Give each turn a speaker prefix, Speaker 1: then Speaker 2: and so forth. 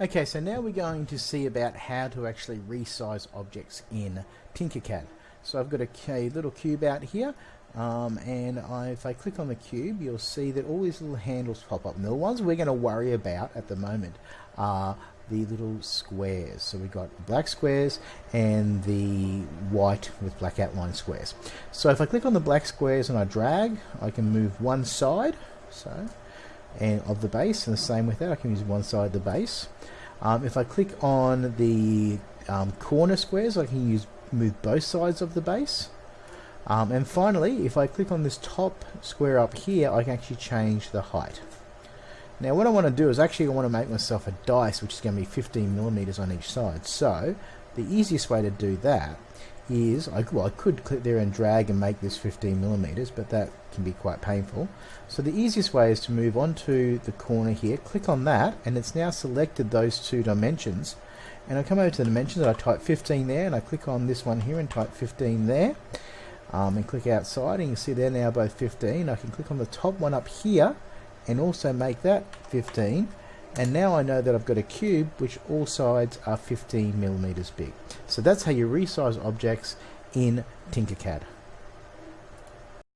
Speaker 1: Okay, so now we're going to see about how to actually resize objects in Tinkercad. So I've got a, a little cube out here, um, and I, if I click on the cube, you'll see that all these little handles pop up. And the ones we're going to worry about at the moment are the little squares. So we've got black squares and the white with black outline squares. So if I click on the black squares and I drag, I can move one side. So and of the base and the same with that I can use one side of the base. Um, if I click on the um, corner squares I can use move both sides of the base. Um, and finally if I click on this top square up here I can actually change the height. Now what I want to do is actually I want to make myself a dice which is going to be 15 millimeters on each side. So the easiest way to do that is, I, well, I could click there and drag and make this 15 millimeters, but that can be quite painful. So the easiest way is to move onto the corner here, click on that, and it's now selected those two dimensions. And I come over to the dimensions, and I type 15 there, and I click on this one here and type 15 there. Um, and click outside, and you see they're now both 15. I can click on the top one up here, and also make that 15 and now I know that I've got a cube which all sides are 15 millimeters big. So that's how you resize objects in Tinkercad.